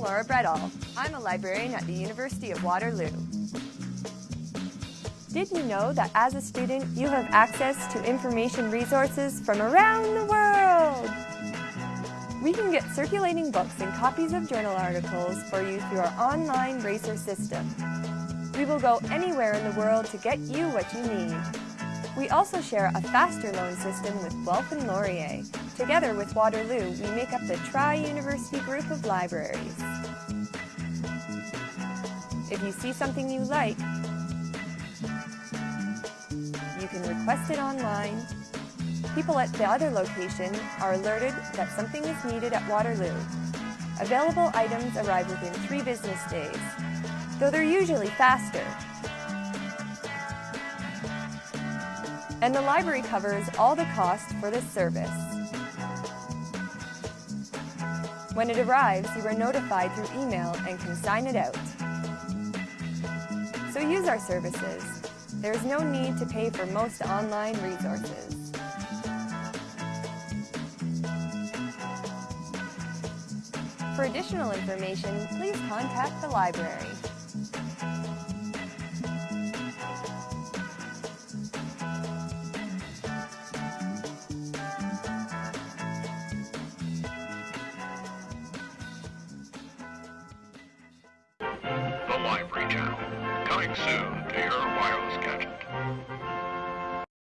Laura Bredall. I'm a librarian at the University of Waterloo. Did you know that as a student, you have access to information resources from around the world? We can get circulating books and copies of journal articles for you through our online RACER system. We will go anywhere in the world to get you what you need. We also share a faster loan system with Guelph and Laurier. Together with Waterloo, we make up the Tri-University Group of Libraries. If you see something you like, you can request it online. People at the other location are alerted that something is needed at Waterloo. Available items arrive within three business days, though they're usually faster. And the library covers all the cost for this service. When it arrives, you are notified through email and can sign it out. So use our services. There is no need to pay for most online resources. For additional information, please contact the library. Coming soon to your wireless gadget.